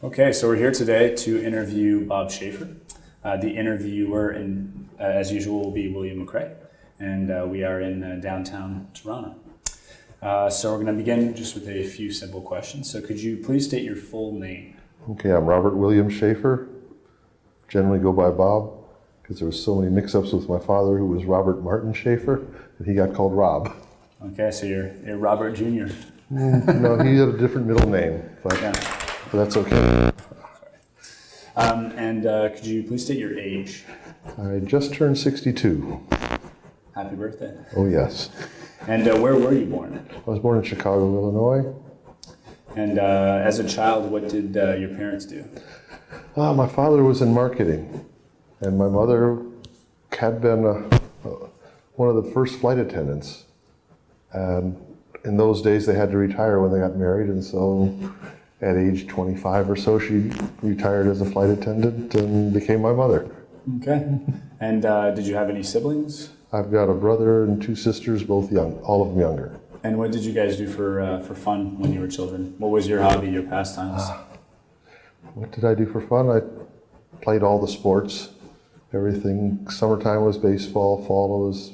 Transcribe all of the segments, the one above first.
Okay, so we're here today to interview Bob Schaefer. Uh, the interviewer, in, uh, as usual, will be William McRae, and uh, we are in uh, downtown Toronto. Uh, so we're going to begin just with a few simple questions. So could you please state your full name? Okay, I'm Robert William Schaefer. Generally go by Bob because there was so many mix-ups with my father, who was Robert Martin Schaefer, and he got called Rob. Okay, so you're, you're Robert Jr. no, he had a different middle name, but, Yeah. But that's okay. Um, and uh, could you please state your age? I just turned 62. Happy birthday. Oh yes, And uh, where were you born? I was born in Chicago, Illinois. And uh, as a child, what did uh, your parents do? Uh, my father was in marketing, and my mother had been uh, one of the first flight attendants. And in those days, they had to retire when they got married, and so at age 25 or so, she retired as a flight attendant and became my mother. Okay. And uh, did you have any siblings? I've got a brother and two sisters, both young, all of them younger. And what did you guys do for uh, for fun when you were children? What was your hobby, your pastimes? What did I do for fun? I played all the sports, everything. Summertime was baseball, fall was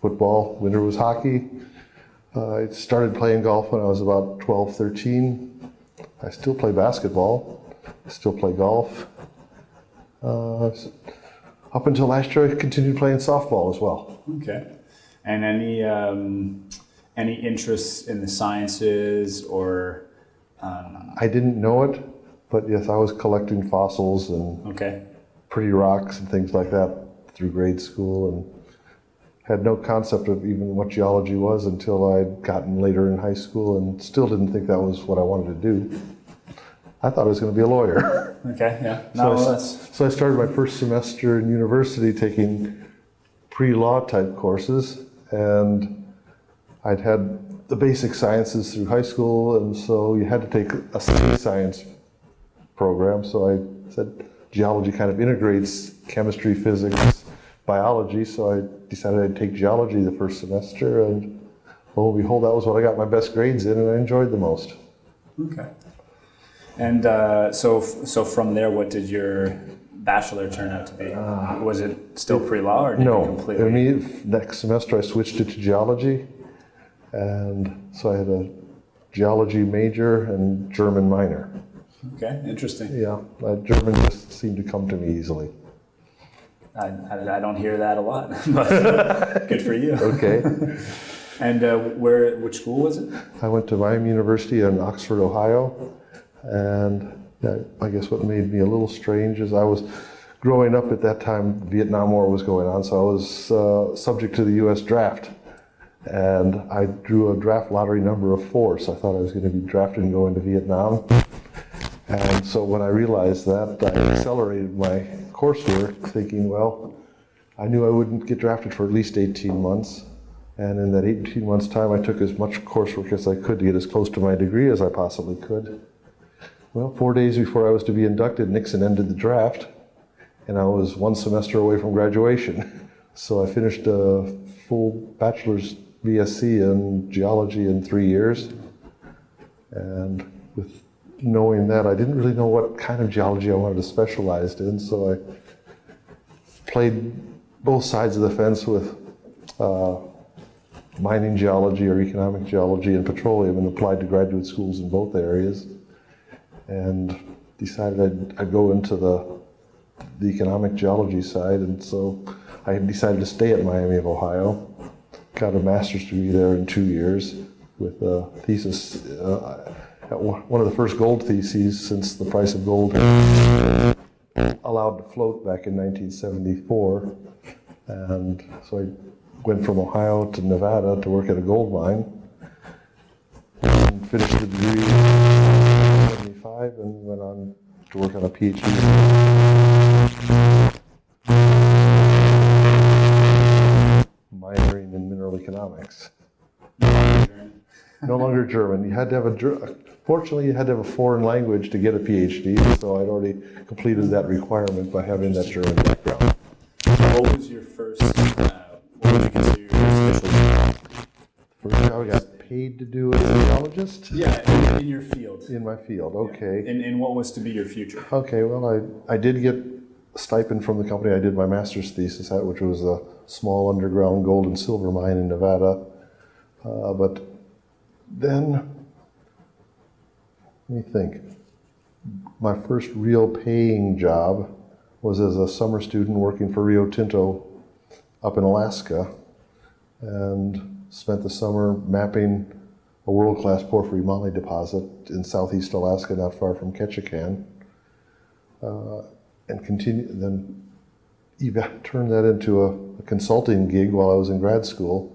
football, winter was hockey. Uh, I started playing golf when I was about 12, 13. I still play basketball, still play golf. Uh, up until last year, I continued playing softball as well. Okay. And any um, any interests in the sciences or um, I didn't know it, but yes, I was collecting fossils and okay. pretty rocks and things like that through grade school and had no concept of even what geology was until I'd gotten later in high school and still didn't think that was what I wanted to do. I thought I was going to be a lawyer. Okay. Yeah. So, No, I, so I started my first semester in university taking pre-law type courses and I'd had the basic sciences through high school and so you had to take a science program. So I said geology kind of integrates chemistry, physics, biology. So I decided I'd take geology the first semester and lo and behold, that was what I got my best grades in and I enjoyed the most. okay. And uh, so so from there, what did your bachelor turn out to be? was it still pre-law or No, completely? I mean, next semester I switched it to geology, and so I had a geology major and German minor. okay. Interesting. Yeah, uh, German just seemed to come to me easily. I, I, I don't hear that a lot, but good for you. Okay, And uh, where which school was it? I went to Miami University in Oxford, Ohio, and I guess what made me a little strange is I was growing up at that time. Vietnam War was going on, so I was uh, subject to the U.S. draft. And I drew a draft lottery number of four, so I thought I was going to be drafted and going to Vietnam. And so when I realized that, I accelerated my coursework, thinking, well, I knew I wouldn't get drafted for at least 18 months. And in that 18 months' time, I took as much coursework as I could to get as close to my degree as I possibly could. Well, four days before I was to be inducted, Nixon ended the draft, and I was one semester away from graduation. So I finished a full bachelor's BSc in geology in three years. And with knowing that, I didn't really know what kind of geology I wanted to specialize in, so I played both sides of the fence with uh, mining geology or economic geology and petroleum and applied to graduate schools in both areas and decided I'd, I'd go into the, the economic geology side and so I decided to stay at Miami of Ohio got a master's degree there in two years with a thesis uh, one one of the first gold theses since the price of gold allowed to float back in 1974 and so I went from Ohio to Nevada to work at a gold mine. And finished the degree in 75 and went on to work on a PhD. Minoring in mineral economics. No longer German. You had to have a, fortunately, you had to have a foreign language to get a PhD, so I'd already completed that requirement by having that German background. What was your first? Uh, what would you consider your first official job? First job I got paid to do as a geologist. Yeah, in your field. in my field. Okay. And, and what was to be your future? Okay, well, I, I did get a stipend from the company I did my master's thesis at, which was a small underground gold and silver mine in Nevada. Uh, but then, let me think. My first real paying job was as a summer student working for Rio Tinto up in Alaska and spent the summer mapping a world-class porphyry moly deposit in southeast Alaska, not far from Ketchikan uh, and continue, then turned that into a, a consulting gig while I was in grad school.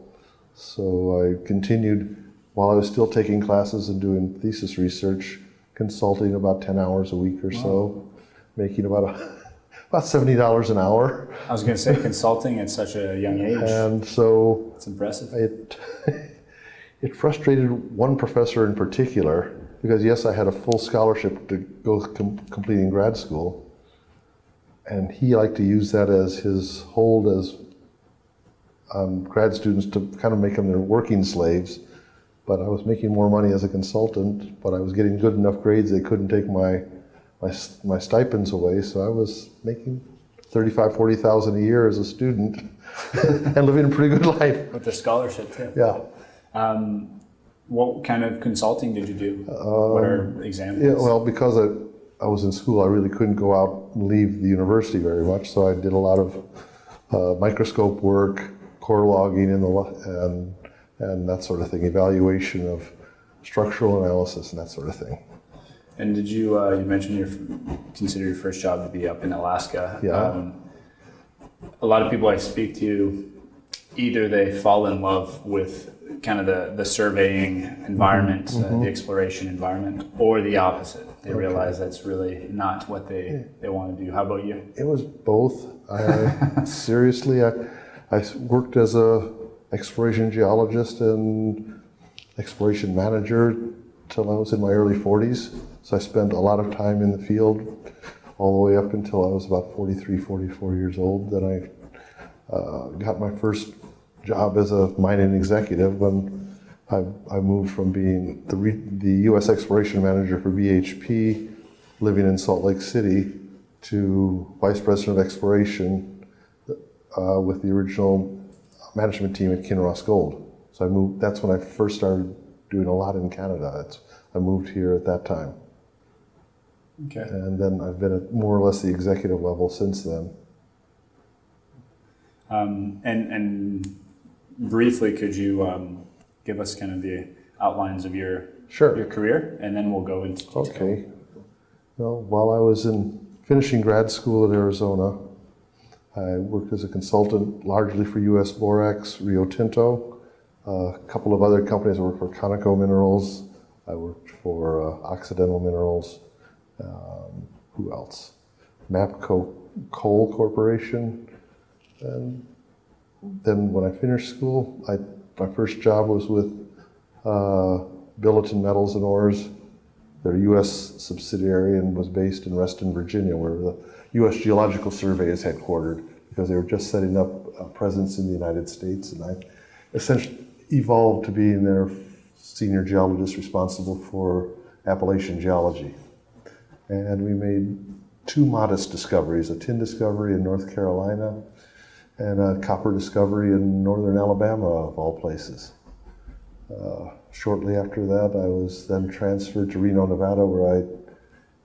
So I continued while I was still taking classes and doing thesis research, consulting about 10 hours a week or so, making about a, about $70 an hour. I was going to say consulting at such a young age. And so It's impressive. it, it frustrated one professor in particular because yes, I had a full scholarship to go com- completing grad school, and he liked to use that as his hold as um, grad students to kind of make them their working slaves. But I was making more money as a consultant, but I was getting good enough grades they couldn't take my my, my stipends away, so I was making 35, 40,000 a year as a student and living a pretty good life. With the scholarship too. Yeah. Um, what kind of consulting did you do? what are examples? Yeah, well, because I, I was in school, I really couldn't go out and leave the university very much, so I did a lot of uh, microscope work, core logging, and, the, and, and that sort of thing, evaluation of structural analysis and that sort of thing. And did you, uh, you mentioned your, consider your first job to be up in Alaska. Yeah. Um, a lot of people I speak to, either they fall in love with kind of the, the surveying environment, uh, the exploration environment, or the opposite. They realize that's really not what they, they want to do. How about you? It was both. I seriously, I, I worked as a exploration geologist and exploration manager till I was in my early 40s. So I spent a lot of time in the field all the way up until I was about 43, 44 years old. Then I uh, got my first job as a mining executive when I, I moved from being the, re, the U.S. exploration manager for BHP, living in Salt Lake City, to vice president of exploration uh, with the original management team at Kinross Gold. So I moved. That's when I first started doing a lot in Canada. I moved here at that time, Okay. and then I've been at more or less the executive level since then. Um, and, and briefly, could you um, give us kind of the outlines of your Sure. your career, and then we'll go into detail. Okay. Well, while I was in finishing grad school at Arizona, I worked as a consultant largely for U.S. Borax, Rio Tinto, a couple of other companies. I worked for Conoco Minerals. I worked for uh, Occidental Minerals. Um, who else? Mapco Coal Corporation. And then when I finished school, I, my first job was with uh, Billiton Metals and Ores. Their U.S. subsidiary and was based in Reston, Virginia, where the U.S. Geological Survey is headquartered, because they were just setting up a presence in the United States. And I essentially evolved to being their senior geologist responsible for Appalachian geology. And we made two modest discoveries a tin discovery in North Carolina and a copper discovery in northern Alabama, of all places. Uh, shortly after that, I was then transferred to Reno, Nevada, where I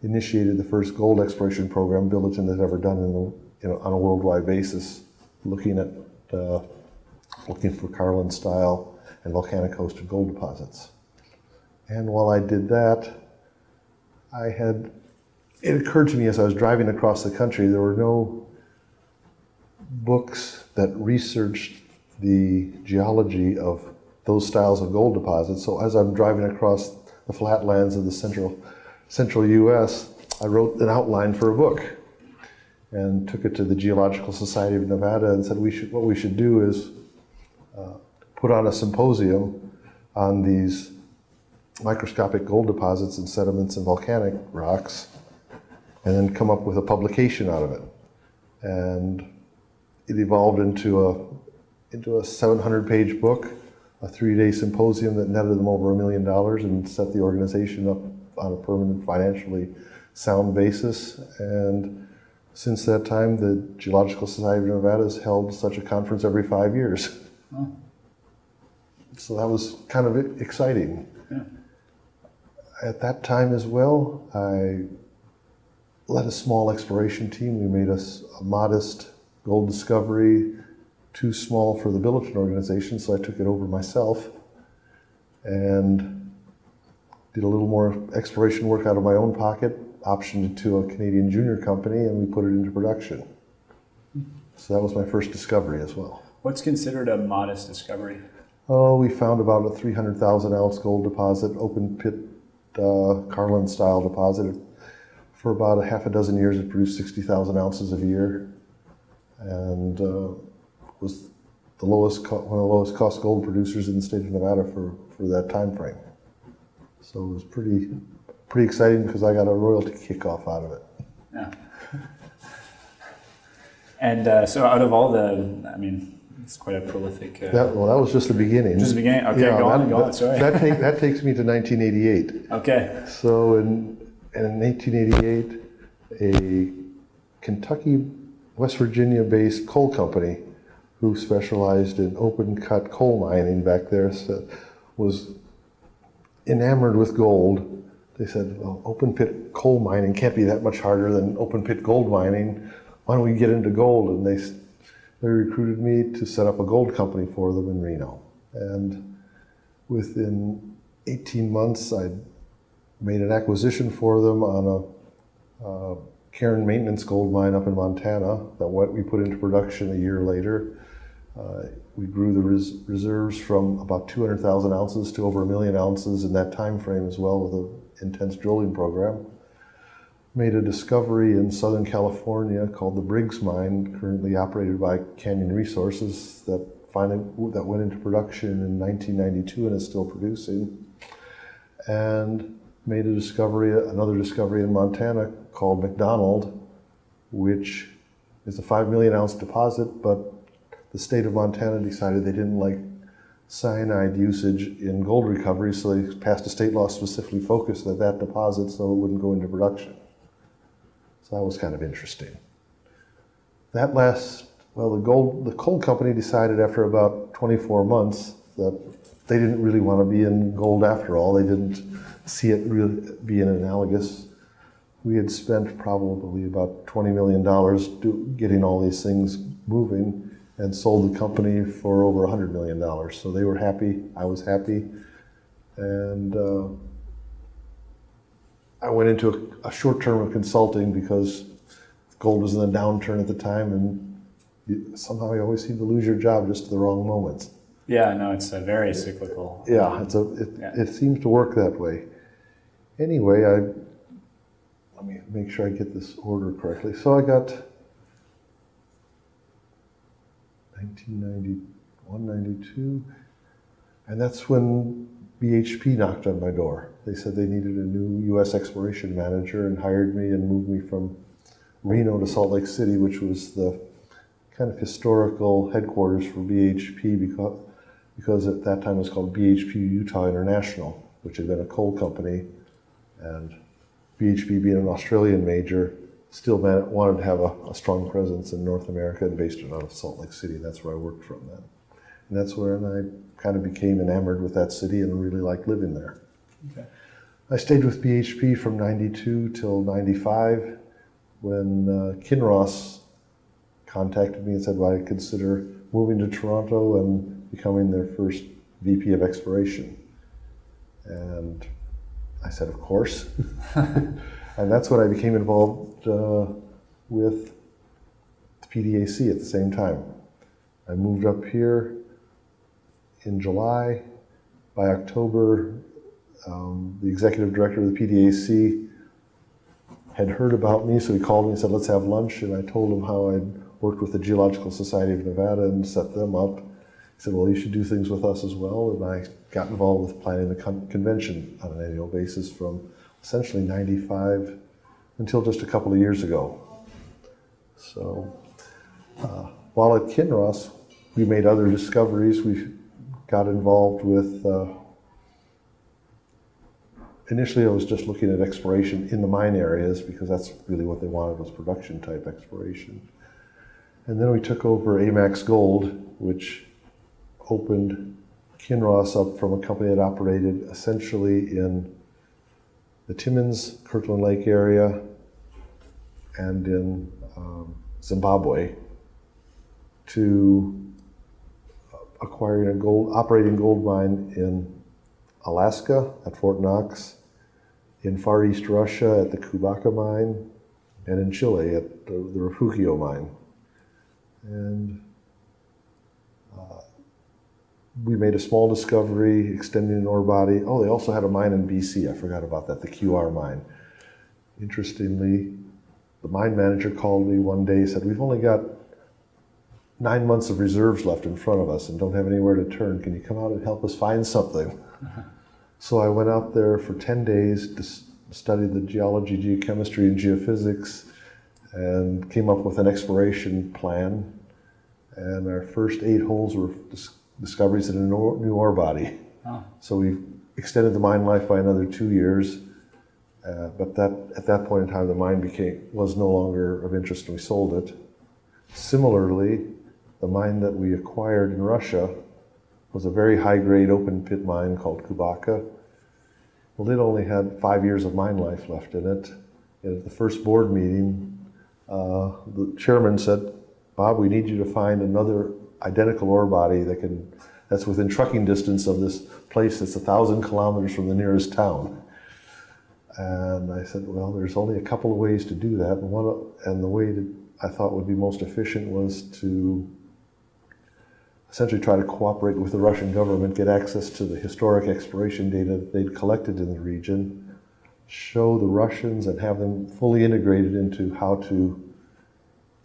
initiated the first gold exploration program Billiton had ever done in the, you know, on a worldwide basis, looking at uh, looking for Carlin style and volcanic hosted gold deposits. And while I did that, I had it occurred to me as I was driving across the country there were no books that researched the geology of those styles of gold deposits. So as I'm driving across the flatlands of the central central U.S., I wrote an outline for a book and took it to the Geological Society of Nevada and said we should what we should do is uh, put on a symposium on these microscopic gold deposits and sediments and volcanic rocks, and then come up with a publication out of it. And it evolved into a into a 700 page book a three-day symposium that netted them over a million dollars and set the organization up on a permanent financially sound basis. And since that time, the Geological Society of Nevada has held such a conference every five years. Oh. So that was kind of exciting. Yeah. At that time as well, I led a small exploration team. We made a modest gold discovery, too small for the Billiton organization, so I took it over myself and did a little more exploration work out of my own pocket, optioned it to a Canadian junior company, and we put it into production. So that was my first discovery as well. What's considered a modest discovery? Oh, we found about a 300,000 ounce gold deposit, open pit uh, Carlin style deposit. For about a half a dozen years, it produced 60,000 ounces a year and uh, was the lowest, one of the lowest cost gold producers in the state of Nevada for, for that time frame. So it was pretty, pretty exciting because I got a royalty kickoff out of it. Yeah. And uh, so, out of all the, I mean, it's quite a prolific. Uh, That, well, that was just the beginning. Just the beginning? Okay, go on, that, on, sorry. That, take, that takes me to 1988. okay. So in, in 1988, a Kentucky, West Virginia based coal company who specialized in open cut coal mining back there so, was enamored with gold. They said, well, open pit coal mining can't be that much harder than open pit gold mining. Why don't we get into gold? And they, they recruited me to set up a gold company for them in Reno. And within 18 months, I made an acquisition for them on a uh, maintenance gold mine up in Montana that what we put into production a year later. Uh, we grew the res- reserves from about 200,000 ounces to over a million ounces in that time frame as well with an intense drilling program. Made a discovery in Southern California called the Briggs Mine, currently operated by Canyon Resources, that finally that went into production in 1992 and is still producing. And made a discovery, another discovery in Montana called McDonald, which is a five million ounce deposit, but the state of Montana decided they didn't like cyanide usage in gold recovery, so they passed a state law specifically focused at that deposit so it wouldn't go into production. So that was kind of interesting. That last, well, the gold, the coal company decided after about 24 months that they didn't really want to be in gold after all. They didn't see it really being analogous. We had spent probably about $20 million do, getting all these things moving and sold the company for over $100 million. So they were happy, I was happy. And uh, I went into a, a short term of consulting because gold was in a downturn at the time, and you, somehow you always seem to lose your job just at the wrong moments. Yeah, no, it's a very cyclical. Yeah, it's a, it, Yeah. it seems to work that way. Anyway, I let me make sure I get this order correctly. So I got 1991, 92, and that's when BHP knocked on my door. They said they needed a new U.S. exploration manager and hired me and moved me from Reno to Salt Lake City, which was the kind of historical headquarters for BHP because, because at that time it was called BHP Utah International, which had been a coal company. And BHP, being an Australian major, still wanted to have a, a strong presence in North America and based it out of Salt Lake City. That's where I worked from then. And that's where I kind of became enamored with that city and really liked living there. Okay. I stayed with BHP from 92 till 95 when uh, Kinross contacted me and said, well, I consider moving to Toronto and becoming their first VP of exploration. And I said, of course. and that's when I became involved uh, with the PDAC at the same time. I moved up here in July. By October, um, the executive director of the PDAC had heard about me, so he called me and said, let's have lunch. And I told him how I'd worked with the Geological Society of Nevada and set them up. Said, well, you should do things with us as well. And I got involved with planning the con- convention on an annual basis from essentially 95 until just a couple of years ago. So uh, while at Kinross, we made other discoveries. We got involved with. Uh, initially, I was just looking at exploration in the mine areas because that's really what they wanted was production type exploration. And then we took over Amax Gold, which opened Kinross up from a company that operated essentially in the Timmins, Kirkland Lake area, and in um, Zimbabwe to acquiring a gold operating gold mine in Alaska at Fort Knox, in Far East Russia at the Kubaka mine, and in Chile at the, the Refugio mine. And uh, we made a small discovery extending an ore body. Oh, they also had a mine in BC. I forgot about that, the QR mine. Interestingly, the mine manager called me one day and said, We've only got nine months of reserves left in front of us and don't have anywhere to turn. Can you come out and help us find something? So I went out there for 10 days to study the geology, geochemistry, and geophysics and came up with an exploration plan. And our first eight holes were discoveries in a new ore body. Oh. So we extended the mine life by another two years. Uh, but that at that point in time, the mine became was no longer of interest, and we sold it. Similarly, the mine that we acquired in Russia was a very high-grade open pit mine called Kubaka. Well, it only had five years of mine life left in it. And at the first board meeting, uh, the chairman said, "Bob, we need you to find another identical ore body that can that's within trucking distance of this place that's a thousand kilometers from the nearest town." And I said, "Well, there's only a couple of ways to do that, and one and the way that I thought would be most efficient was to essentially try to cooperate with the Russian government, get access to the historic exploration data that they'd collected in the region, show the Russians and have them fully integrated into how to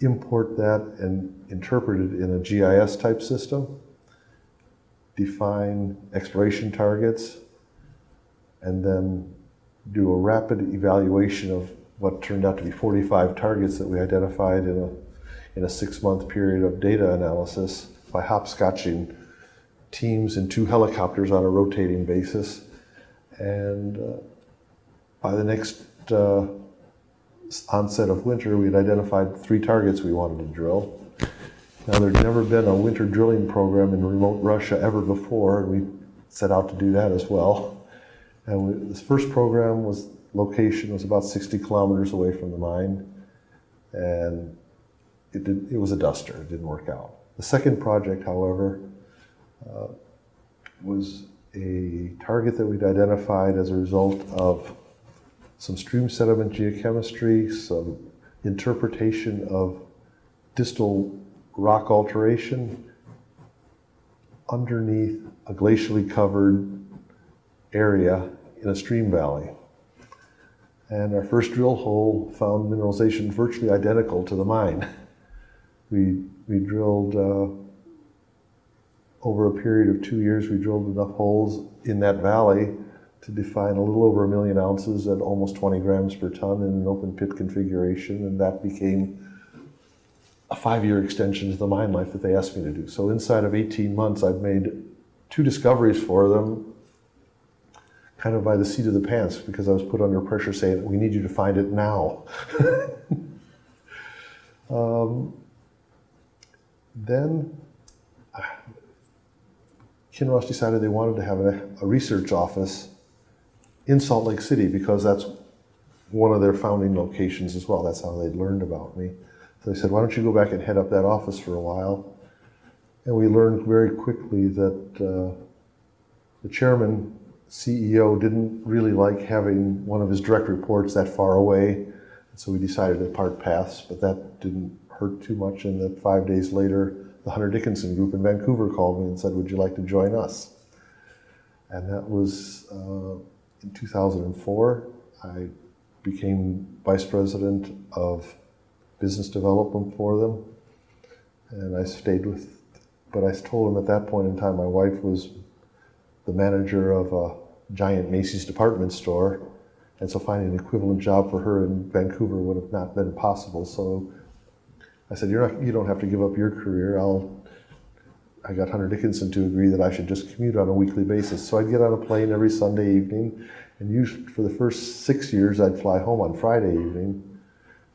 import that and interpret it in a GIS type system, define exploration targets, and then do a rapid evaluation of what turned out to be 45 targets that we identified in a, in a six month period of data analysis by hopscotching teams in two helicopters on a rotating basis. And uh, by the next uh, onset of winter, we had identified three targets we wanted to drill. Now, there'd never been a winter drilling program in remote Russia ever before, and we set out to do that as well. And we, this first program was location was about 60 kilometers away from the mine, and it, did, it was a duster. It didn't work out. The second project, however, uh, was a target that we'd identified as a result of some stream sediment geochemistry, some interpretation of distal rock alteration underneath a glacially covered area in a stream valley. And our first drill hole found mineralization virtually identical to the mine. We, we drilled uh, over a period of two years, we drilled enough holes in that valley to define a little over a million ounces at almost 20 grams per ton in an open pit configuration, and that became a five-year extension to the mine life that they asked me to do. So inside of 18 months, I've made two discoveries for them, kind of by the seat of the pants, because I was put under pressure saying, "We need you to find it now." um, then Kinross decided they wanted to have a, a research office in Salt Lake City because that's one of their founding locations as well. That's how they'd learned about me. So they said, why don't you go back and head up that office for a while? And we learned very quickly that uh, the chairman, CEO, didn't really like having one of his direct reports that far away. So we decided to part paths, but that didn't hurt too much. And that five days later, the Hunter Dickinson group in Vancouver called me and said, would you like to join us? And that was uh, in 2004. I became vice president of business development for them. And I stayed with, but I told them at that point in time, my wife was the manager of a giant Macy's department store. And so finding an equivalent job for her in Vancouver would have not been possible. So I said, You're not, you don't have to give up your career. I'll, I got Hunter Dickinson to agree that I should just commute on a weekly basis. So I'd get on a plane every Sunday evening, and usually for the first six years, I'd fly home on Friday evening.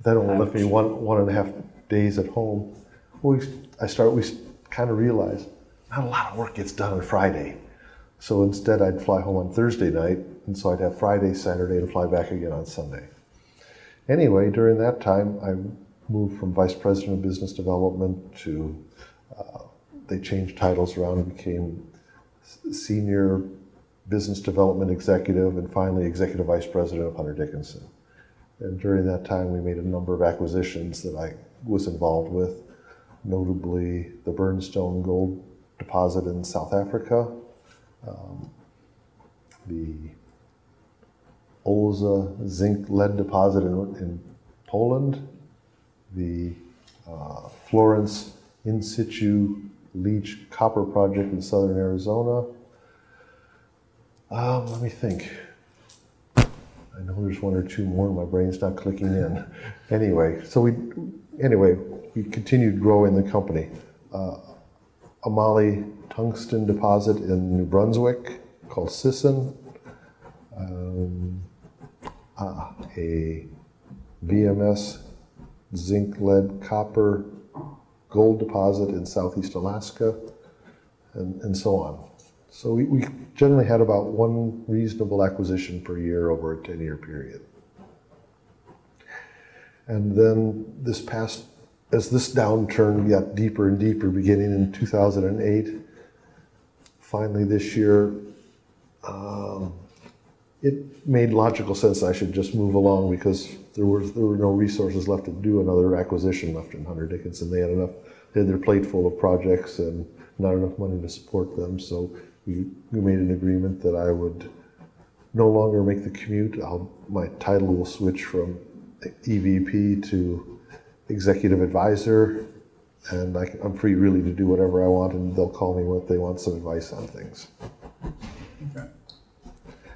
That only left me one one and a half days at home. We, I start. We kind of realized not a lot of work gets done on Friday. So instead, I'd fly home on Thursday night, and so I'd have Friday, Saturday, and fly back again on Sunday. Anyway, during that time, I moved from vice president of business development to uh, they changed titles around and became senior business development executive and finally executive vice president of Hunter Dickinson. And during that time, we made a number of acquisitions that I was involved with, notably the Burnstone Gold Deposit in South Africa, um, the Olza Zinc Lead Deposit in, in Poland, the uh, Florence In Situ Leach Copper Project in southern Arizona. Um, let me think. I know there's one or two more. My brain's not clicking in. Anyway, so we, anyway, we continued growing the company. Uh, a moly tungsten deposit in New Brunswick called Sisson. Um, ah, a VMS zinc, lead, copper, gold deposit in southeast Alaska, and, and so on. So we, we generally had about one reasonable acquisition per year over a 10 year period. And then this past, as this downturn got deeper and deeper, beginning in 2008, finally this year, um, it made logical sense I should just move along because there were there were no resources left to do another acquisition left in Hunter Dickinson. They had enough, they had their plate full of projects and not enough money to support them. So we, we made an agreement that I would no longer make the commute. I'll, my title will switch from EVP to executive advisor, and I, am free really to do whatever I want, and they'll call me when they want some advice on things. Okay.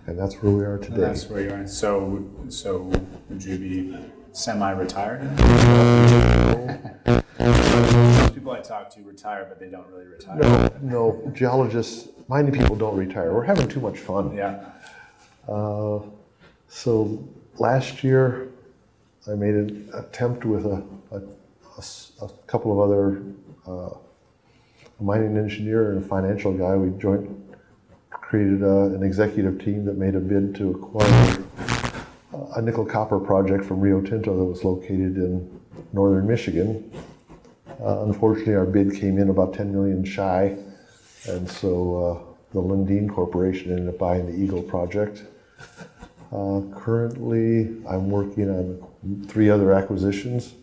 And that's where we are And today. that's where you are. So, so would you be semi-retired? Most people I talk to retire, but they don't really retire. No, no, geologists, mining people don't retire. We're having too much fun. Yeah. Uh, so last year, I made an attempt with a a couple of other uh, a mining engineer and a financial guy. We joint created a, an executive team that made a bid to acquire a nickel copper project from Rio Tinto that was located in northern Michigan. Uh, unfortunately, our bid came in about 10 million shy, and so uh, the Lundin Corporation ended up buying the Eagle project. Uh, currently, I'm working on three other acquisitions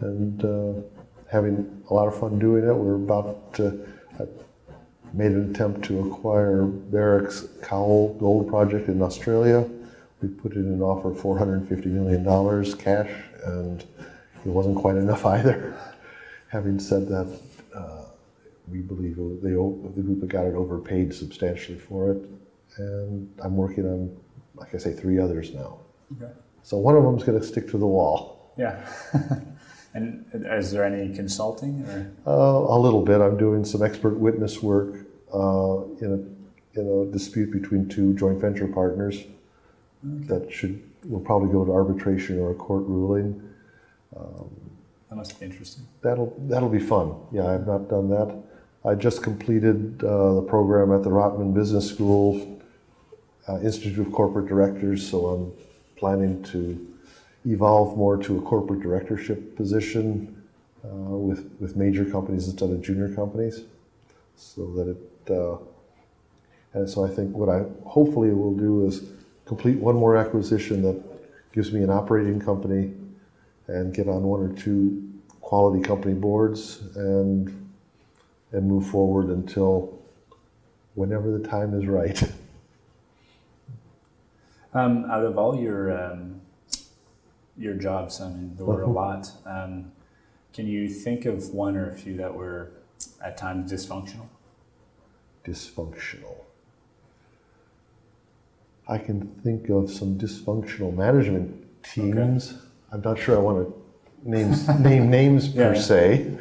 and uh, having a lot of fun doing it. We're about made an attempt to acquire Barrick's Cowal Gold Project in Australia. We put in an offer of $450 million cash, and it wasn't quite enough either. Having said that, uh, we believe they, the group that got it overpaid substantially for it, and I'm working on, like I say, three others now. Okay. So one of them's going to stick to the wall. Yeah. and is there any consulting or? Uh, a little bit. I'm doing some expert witness work in a in a dispute between two joint venture partners that should will probably go to arbitration or a court ruling. That must be interesting. That'll that'll be fun. Yeah, I've not done that. I just completed uh, the program at the Rotman Business School uh, Institute of Corporate Directors, so I'm planning to evolve more to a corporate directorship position uh, with with major companies instead of junior companies, so that it. Uh, and so I think what I hopefully will do is complete one more acquisition that gives me an operating company and get on one or two quality company boards and and move forward until whenever the time is right. Um, out of all your um, your jobs, I mean, there were a Mhm. lot. Um, can you think of one or a few that were at times dysfunctional? Dysfunctional. I can think of some dysfunctional management teams. I'm not sure I want to name name names per Yeah. se,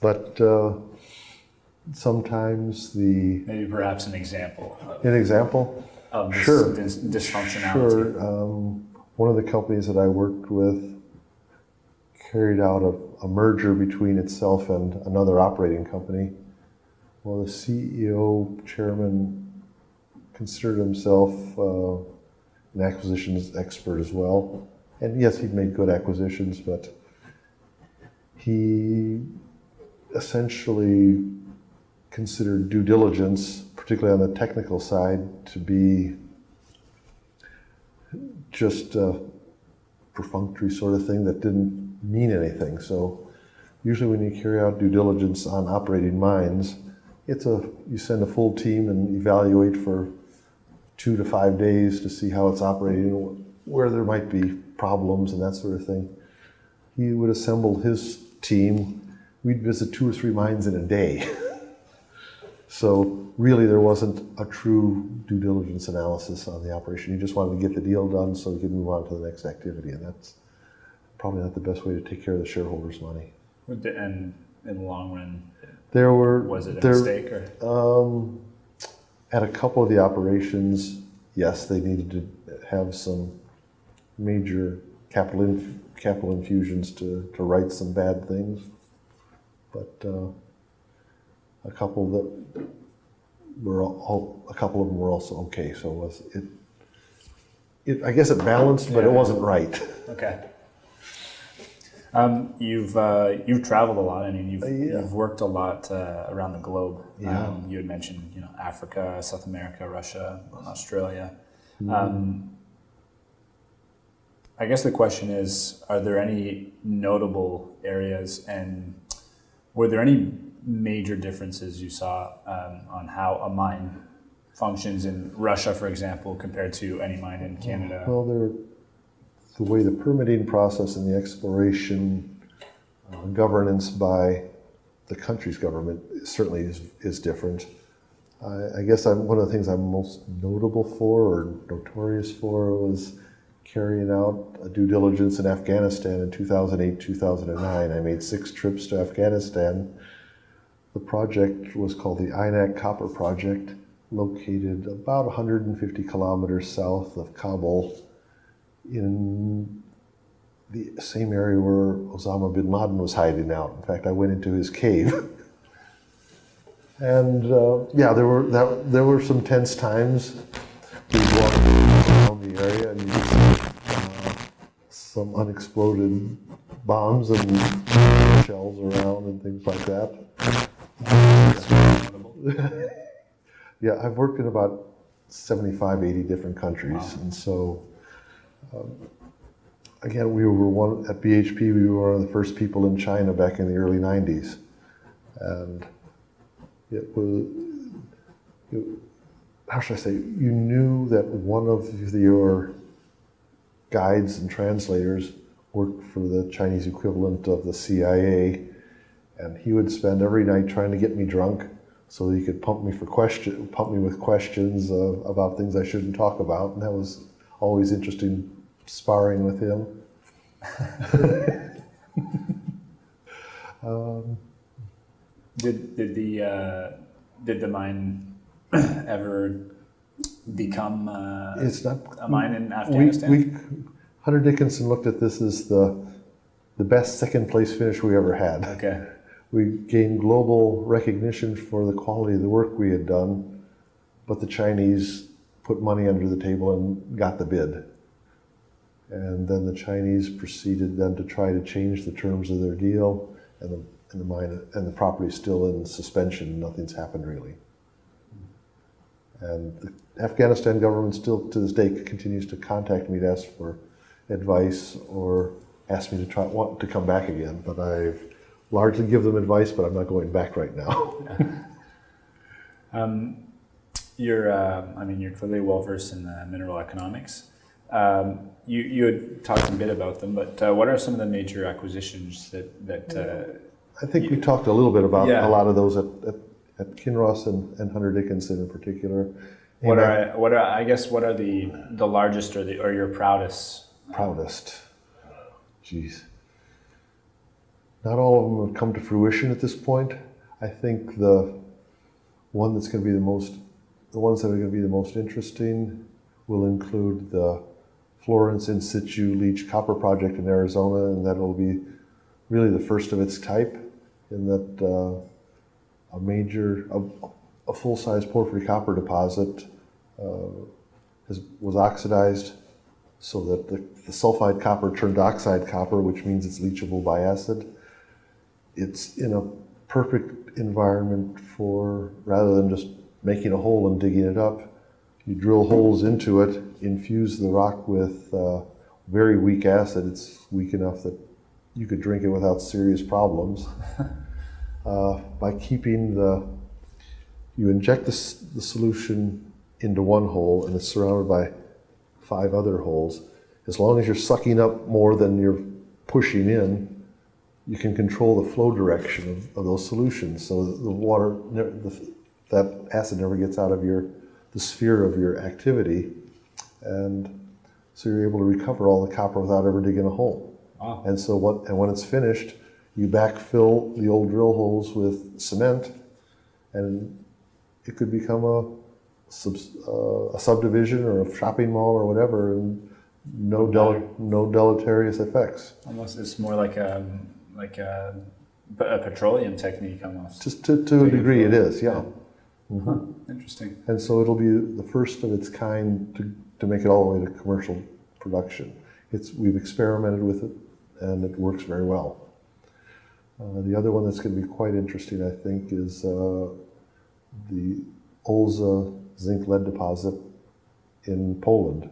but uh, sometimes the Maybe perhaps an example an example. of this Sure. dis- dysfunctionality. Sure. Um, one of the companies that I worked with carried out a, a merger between itself and another operating company. Well, the CEO, chairman, considered himself uh, an acquisitions expert as well. And yes, he'd made good acquisitions, but he essentially considered due diligence, particularly on the technical side, to be just a perfunctory sort of thing that didn't mean anything. So usually when you carry out due diligence on operating mines, it's a you send a full team and evaluate for two to five days to see how it's operating, where there might be problems and that sort of thing. He would assemble his team. We'd visit two or three mines in a day. So really, there wasn't a true due diligence analysis on the operation. He just wanted to get the deal done so he could move on to the next activity, and that's probably not the best way to take care of the shareholders' money. And in the long run, There were was it a there, mistake or? Um, at a couple of the operations, yes, they needed to have some major capital inf- capital infusions to, to right some bad things, but uh, a couple that were all, a couple of them were also okay. So it was it. It, I guess it balanced, but it wasn't right. Okay. Um, you've uh, you've traveled a lot. I mean, you've, yeah. you've worked a lot uh, around the globe. Yeah. Um, you had mentioned, you know, Africa, South America, Russia, Australia. Um, I guess the question is: Are there any notable areas, and were there any major differences you saw um, on how a mine functions in Russia, for example, compared to any mine in Canada? Well, there, the way the permitting process and the exploration uh, governance by the country's government certainly is, is different. I, I guess I'm, one of the things I'm most notable for or notorious for was carrying out a due diligence in Afghanistan in 2008, 2009. I made six trips to Afghanistan. The project was called the Aynak Copper Project, located about 150 kilometers south of Kabul in the same area where Osama bin Laden was hiding out. In fact, I went into his cave. and uh, yeah, there were that, there were some tense times. We walked around the area and you could see uh, some unexploded bombs and shells around and things like that. Yeah, I've worked in about 75, 80 different countries. Wow. And so, um, again, we were one, at BHP, we were one of the first people in China back in the early 90s. And it was, it, how should I say, you knew that one of your guides and translators worked for the Chinese equivalent of the CIA. And he would spend every night trying to get me drunk so that he could pump me for question, pump me with questions uh, about things I shouldn't talk about, and that was always interesting sparring with him. um, Did did the uh, did the mine ever become uh, it's not a mine in we, Afghanistan? we Hunter Dickinson looked at this as the the best second place finish we ever had. okay. We gained global recognition for the quality of the work we had done, but the Chinese put money under the table and got the bid. And then the Chinese proceeded then to try to change the terms of their deal, and the and the mine and the property is still in suspension. Nothing's happened really. And the Afghanistan government still to this day continues to contact me to ask for advice or ask me to try want to come back again. But I've largely give them advice, but I'm not going back right now. Um, you're uh, I mean you're clearly well versed in uh, mineral economics. Um, you you had talked a bit about them, but uh, what are some of the major acquisitions that that uh, I think we talked a little bit about Yeah. a lot of those at, at, at Kinross and, and Hunter Dickinson in particular. what And are what are I guess what are the the largest or the or your proudest? proudest? Jeez. Not all of them have come to fruition at this point. I think the one that's going to be the most, the ones that are going to be the most interesting will include the Florence in situ leach copper project in Arizona, and that'll be really the first of its type in that uh, a major, a, a full-size porphyry copper deposit uh, has, was oxidized so that the, the sulfide copper turned oxide copper, which means it's leachable by acid. It's in a perfect environment for, rather than just making a hole and digging it up, you drill holes into it, infuse the rock with uh, very weak acid. It's weak enough that you could drink it without serious problems. uh, by keeping the, you inject the, the solution into one hole and it's surrounded by five other holes. As long as you're sucking up more than you're pushing in, you can control the flow direction of, of those solutions. So the water, the, that acid never gets out of your, the sphere of your activity. And so you're able to recover all the copper without ever digging a hole. Wow. And so what, and when it's finished, you backfill the old drill holes with cement and it could become a, subs- uh, a subdivision or a shopping mall or whatever and no del- no deleterious effects. Almost, it's more like a like a, a petroleum technique almost. Just to, to a degree it is, yeah. Huh, Interesting. And so it'll be the first of its kind to, to make it all the way to commercial production. It's, we've experimented with it and it works very well. Uh, the other one that's going to be quite interesting, I think, is uh, the Olza zinc lead deposit in Poland.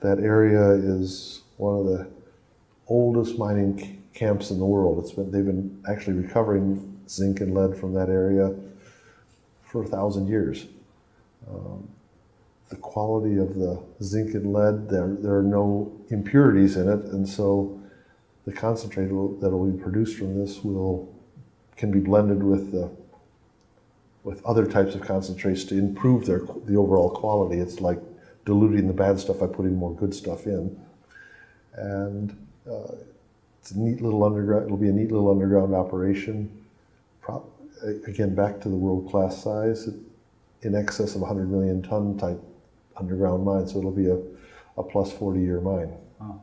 That area is one of the oldest mining camps in the world. It's been, they've been actually recovering zinc and lead from that area for a thousand years. Um, the quality of the zinc and lead, there, there are no impurities in it, and so the concentrate that will be produced from this will can be blended with the with other types of concentrates to improve their the overall quality. It's like diluting the bad stuff by putting more good stuff in, and uh, it's a neat little underground. It'll be a neat little underground operation. Again, back to the world class size, in excess of 100 million ton type underground mine. So it'll be a, a plus 40 year mine. Wow.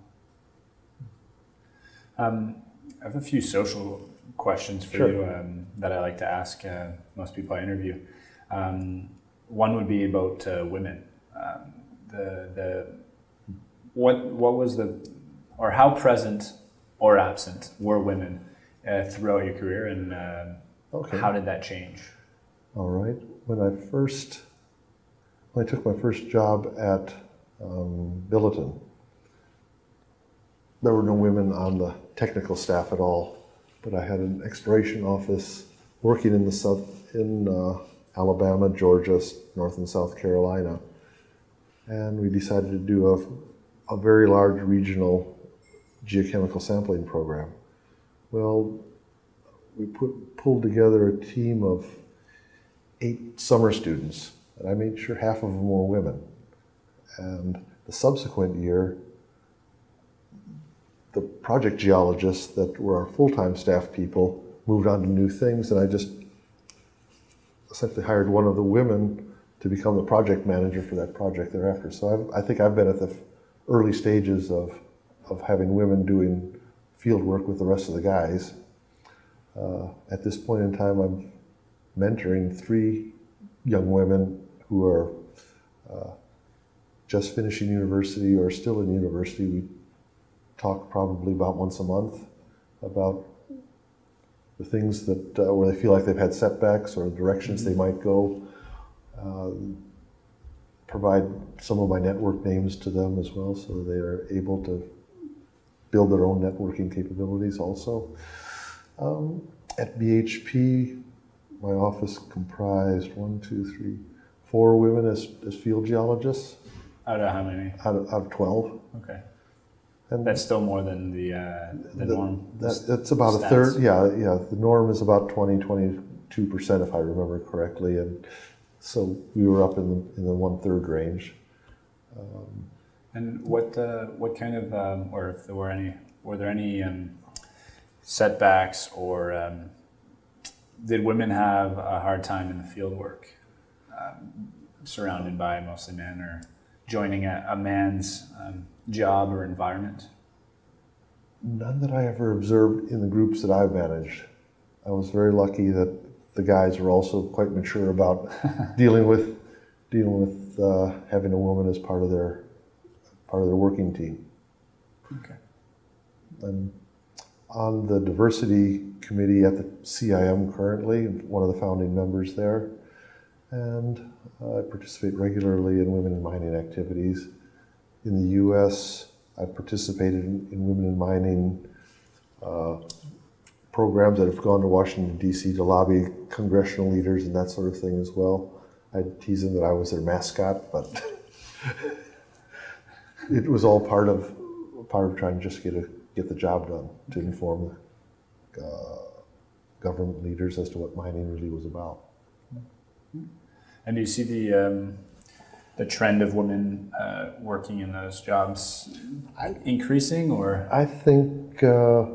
Um, I have a few social questions for Sure. you um, that I like to ask uh, most people I interview. Um, one would be about uh, women. Um, the the what what was the or how present or absent were women uh, throughout your career, and uh, Okay. how did that change? All right. When I first, when I took my first job at um, Billiton, there were no women on the technical staff at all. But I had an exploration office working in the south, in uh, Alabama, Georgia, North and South Carolina, and we decided to do a, a very large regional geochemical sampling program. Well, we put pulled together a team of eight summer students, and I made sure half of them were women. And the subsequent year, the project geologists that were our full-time staff people moved on to new things, and I just essentially hired one of the women to become the project manager for that project thereafter. So I've, I think I've been at the early stages of, of having women doing field work with the rest of the guys. Uh, at this point in time, I'm mentoring three young women who are uh, just finishing university or still in university. We talk probably about once a month about the things that uh, where they feel like they've had setbacks or directions they might go. Um, provide some of my network names to them as well, so they are able to build their own networking capabilities also. Um, at BHP, my office comprised one, two, three, four women as, as field geologists Out of how many? out of, out of 12. Okay, And that's still more than the uh, the, norm. that, that's about a third. Yeah, yeah. The norm is about 20, 22% if I remember correctly. And so we were up in the, in the one third range. And what uh, what kind of um, or if there were any were there any um, setbacks or um, did women have a hard time in the field work, um, surrounded by mostly men, or joining a, a man's um, job or environment? None that I ever observed in the groups that I've managed. I was very lucky that the guys were also quite mature about dealing with dealing with uh, having a woman as part of their part of their working team. Okay. I'm on the diversity committee at the CIM currently, one of the founding members there, and I participate regularly in women in mining activities. In the U.S., I've participated in, in women in mining uh, programs that have gone to Washington, D.C. to lobby congressional leaders and that sort of thing as well. I tease them that I was their mascot, but it was all part of part of trying to just get a get the job done to inform uh, government leaders as to what mining really was about. And do you see the um, the trend of women uh, working in those jobs increasing, or I think uh,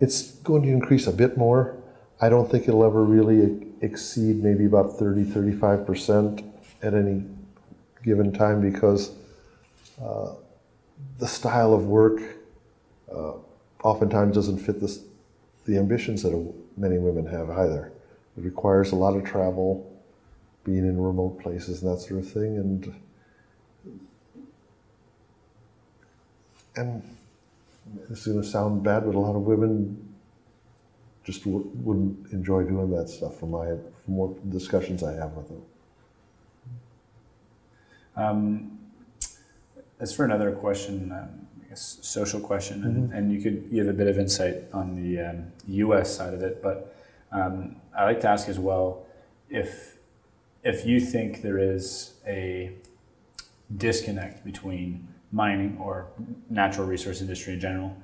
it's going to increase a bit more. I don't think it'll ever really exceed maybe about 30, 35% at any given time because uh, the style of work uh, oftentimes doesn't fit the, the ambitions that many women have either. It requires a lot of travel, being in remote places and that sort of thing, and and it's going to sound bad, but a lot of women just wouldn't enjoy doing that stuff. From my from what discussions I have with them. um, as for another question, um, I guess social question, and, and you could give a bit of insight on the um, U.S. side of it, but um, I like to ask as well if if you think there is a disconnect between mining or natural resource industry in general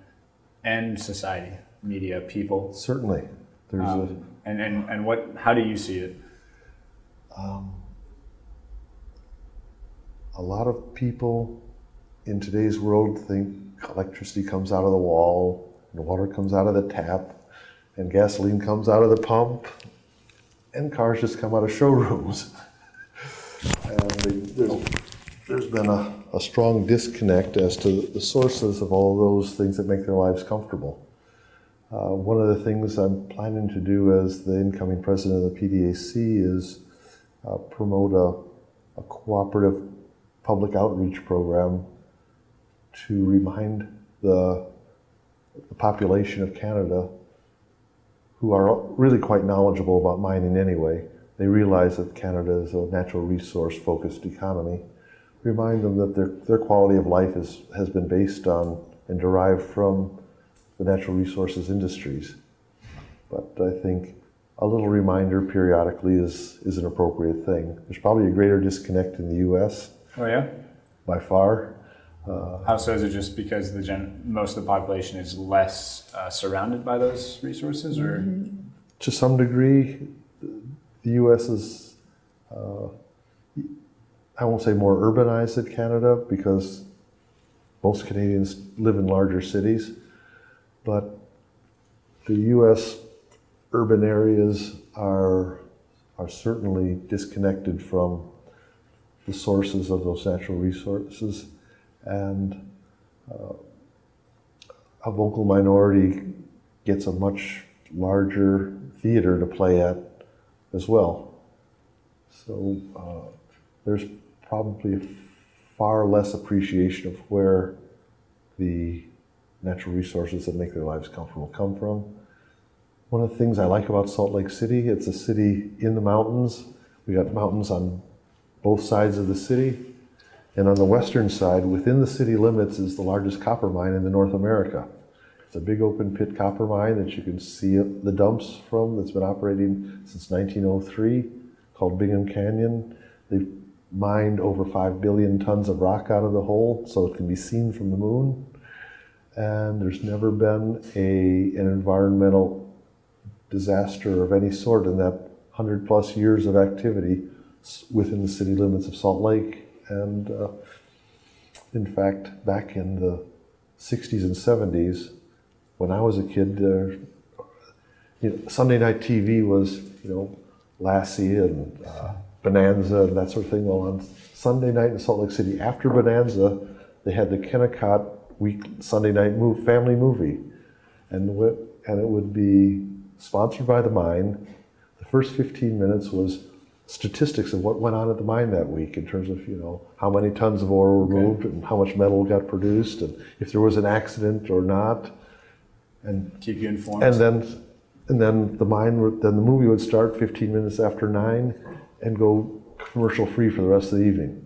and society, media, people, Certainly, there's um, and, and and what how do you see it? um, a lot of people in today's world think electricity comes out of the wall, and water comes out of the tap, and gasoline comes out of the pump, and cars just come out of showrooms. and they, there's, there's been a, a strong disconnect as to the sources of all those things that make their lives comfortable. Uh, one of the things I'm planning to do as the incoming president of the PDAC is uh, promote a, a cooperative public outreach program to remind the, the population of Canada, who are really quite knowledgeable about mining anyway, they realize that Canada is a natural resource focused economy. Remind them that their, their quality of life is, has been based on and derived from the natural resources industries. But I think a little reminder periodically is, is an appropriate thing. There's probably a greater disconnect in the US Oh yeah. by far. How so? Is it just because the gen- most of the population is less uh, surrounded by those resources, or To some degree, the US is, uh, I won't say more urbanized than Canada because most Canadians live in larger cities, but the US urban areas are, are certainly disconnected from the sources of those natural resources. And uh, a vocal minority gets a much larger theater to play at as well. So uh, there's probably far less appreciation of where the natural resources that make their lives comfortable come from. One of the things I like about Salt Lake City, it's a city in the mountains. We got mountains on both sides of the city. And on the western side, within the city limits, is the largest copper mine in the North America. It's a big open pit copper mine that you can see the dumps from that's been operating since 1903 called Bingham Canyon. They've mined over 5 billion tons of rock out of the hole so it can be seen from the moon. And there's never been a, an environmental disaster of any sort in that 100 plus years of activity within the city limits of Salt Lake. And uh, in fact, back in the 60s and 70s, when I was a kid, uh, you know, Sunday night TV was, you know, Lassie and uh, Bonanza and that sort of thing. Well, on Sunday night in Salt Lake City, after Bonanza, they had the Kennecott week Sunday night move, family movie, and and it would be sponsored by the mine. The first 15 minutes was statistics of what went on at the mine that week in terms of you know how many tons of ore were moved and how much metal got produced and if there was an accident or not. And Keep you informed. and then and then the mine then the movie would start 15 minutes after 9 and go commercial free for the rest of the evening.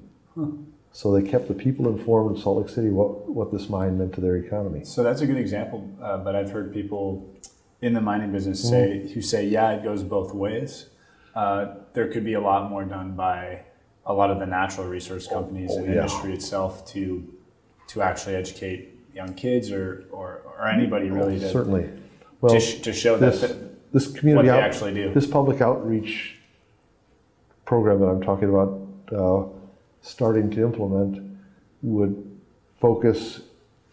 So they kept the people informed in Salt Lake City what what this mine meant to their economy. So that's a good example, uh, but I've heard people in the mining business say who say, yeah, it goes both ways. Uh, there could be a lot more done by a lot of the natural resource companies and yeah. industry itself to to actually educate young kids or or, or anybody really to, certainly well to, sh- to show that, this, that this what community they out, actually do. this public outreach program that I'm talking about uh, starting to implement would focus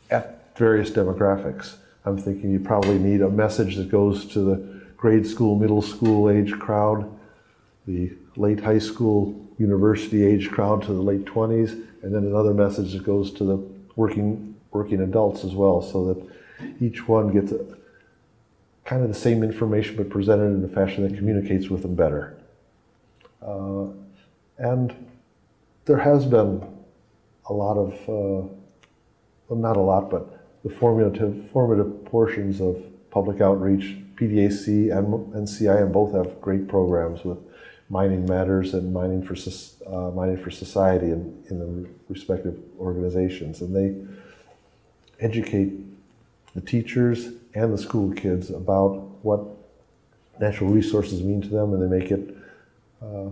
at various demographics. I'm thinking you probably need a message that goes to the grade school, middle school age crowd, the late high school, university age crowd to the late 20s, and then another message that goes to the working working adults as well, so that each one gets a, kind of the same information but presented in a fashion that communicates with them better. Uh, and there has been a lot of, uh, well, not a lot, but the formative, formative portions of public outreach. PDAC and NCIM both have great programs with Mining Matters and Mining for, uh, Mining for Society in, in the respective organizations. And they educate the teachers and the school kids about what natural resources mean to them, and they make it uh,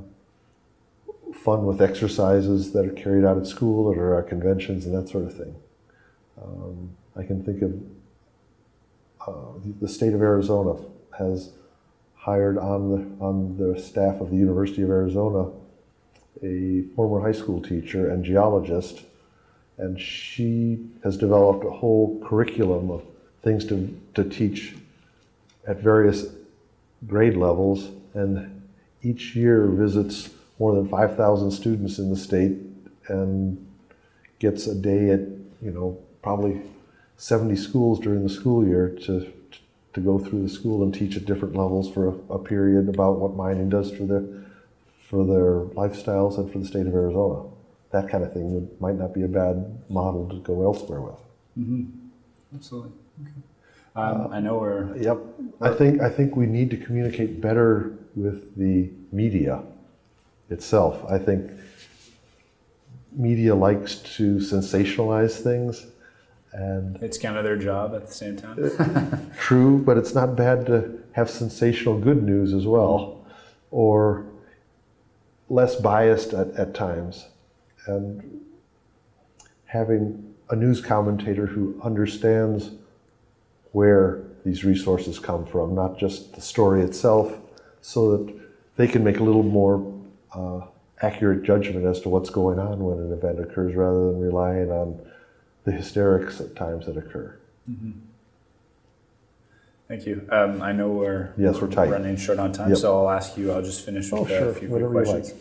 fun with exercises that are carried out at school or at conventions and that sort of thing. Um, I can think of uh, the- the state of Arizona has hired on the on the staff of the University of Arizona a former high school teacher and geologist, and she has developed a whole curriculum of things to, to teach at various grade levels, and each year visits more than 5,000 students in the state and gets a day at, you know, probably 70 schools during the school year to, to go through the school and teach at different levels for a, a period about what mining does for their, for their lifestyles and for the state of Arizona. That kind of thing would, might not be a bad model to go elsewhere with. Absolutely. Um, I know we're Yep. I think, I think we need to communicate better with the media itself. I think media likes to sensationalize things and it's kind of their job at the same time. true, but it's not bad to have sensational good news as well or less biased at, at times. And having a news commentator who understands where these resources come from, not just the story itself, so that they can make a little more uh, accurate judgment as to what's going on when an event occurs rather than relying on the hysterics at times that occur. Thank you. Um, I know we're Yes, we're tight. running short on time, Yep. so I'll ask you. I'll just finish with Oh, a sure. few quick Whatever you questions.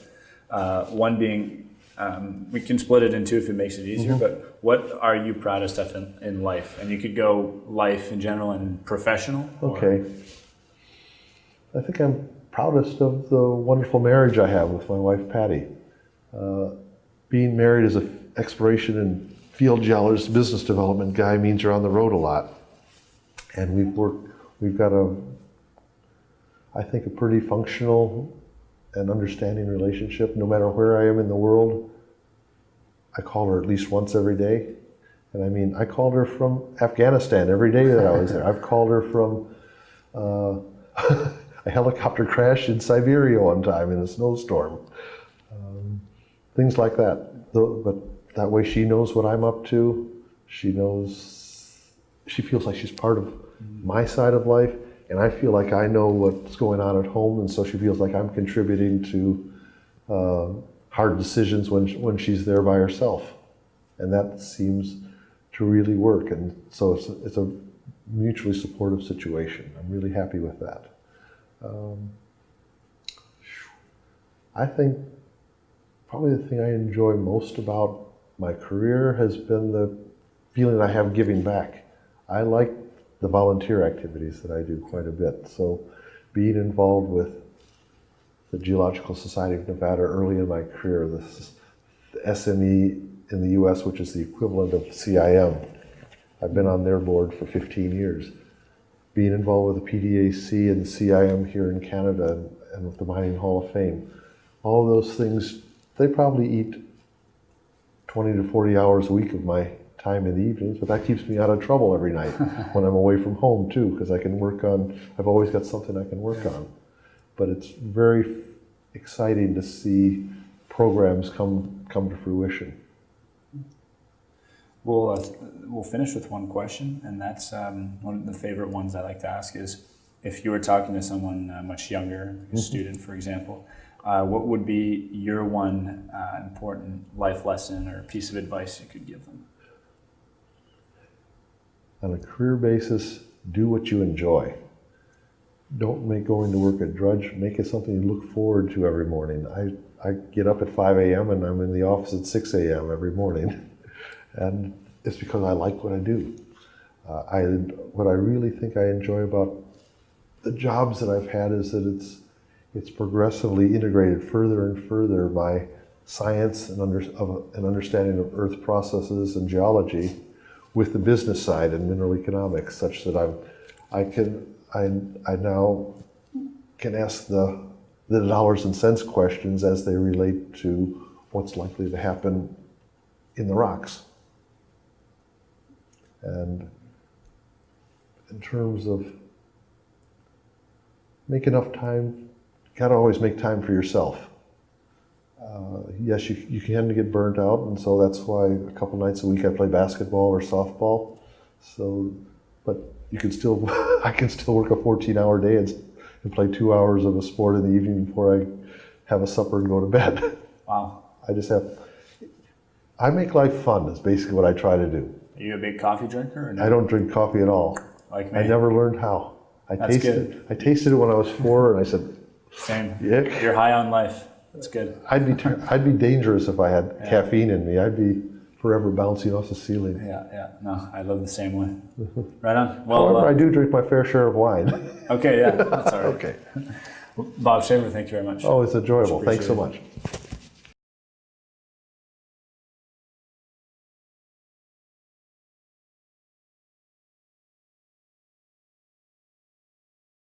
Uh, one being, um, we can split it in two if it makes it easier. Mm-hmm. But what are you proudest of in, in life? And you could go life in general and professional. or- Okay. I think I'm proudest of the wonderful marriage I have with my wife Patty. Uh, being married is an exploration and field geologist, business development guy means you're on the road a lot, and we've worked. We've got a, I think, a pretty functional and understanding relationship. No matter where I am in the world, I call her at least once every day. And I mean, I called her from Afghanistan every day that I was there. I've called her from uh, a helicopter crash in Siberia one time in a snowstorm. Um, things like that. But that way she knows what I'm up to. She knows, she feels like she's part of my side of life. And I feel like I know what's going on at home. And so she feels like I'm contributing to uh, hard decisions when, when she's there by herself. And that seems to really work. And so it's, it's a mutually supportive situation. I'm really happy with that. Um, I think probably the thing I enjoy most about my career has been the feeling I have giving back. I like the volunteer activities that I do quite a bit. So being involved with the Geological Society of Nevada early in my career, the the SME in the US, which is the equivalent of CIM. I've been on their board for 15 years. Being involved with the PDAC and the CIM here in Canada and, and with the Mining Hall of Fame. All those things, they probably eat 20 to 40 hours a week of my time in the evenings, but that keeps me out of trouble every night when I'm away from home too, because I can work on, I've always got something I can work on. But it's very exciting to see programs come, come to fruition. We'll, uh, we'll finish with one question, and that's um, one of the favorite ones I like to ask is if you were talking to someone uh, much younger, a student, for example, uh, what would be your one uh, important life lesson or piece of advice you could give them? On a career basis, do what you enjoy. Don't make going to work a drudge. Make it something you look forward to every morning. I, I get up at 5 a.m. and I'm in the office at 6 a.m. every morning. And it's because I like what I do. Uh, I, what I really think I enjoy about the jobs that I've had is that it's, it's progressively integrated further and further my science and, under, of, an understanding of earth processes and geology with the business side and mineral economics such that I'm, I can, I, I now can ask the, the dollars and cents questions as they relate to what's likely to happen in the rocks. And in terms of make enough time, gotta always make time for yourself. Uh, yes, you, you can get burnt out, and so that's why a couple nights a week I play basketball or softball. So, but you can still, I can still work a 14 hour day and, and play two hours of a sport in the evening before I have a supper and go to bed. Wow. I just have, I make life fun, is basically what I try to do. Are you a big coffee drinker no? I don't drink coffee at all. like me? I never learned how. I That's tasted good. I tasted it when I was four, and I said, Same. "Yuck." You're high on life. That's good. I'd be I'd be dangerous if I had caffeine in me. I'd be forever bouncing off the ceiling. Yeah, yeah. No, I live the same way. Right on. Well, However, uh, I do drink my fair share of wine. okay, yeah, that's all right. okay. Bob Shaver, thank you very much. Oh, it's enjoyable. Thanks so much.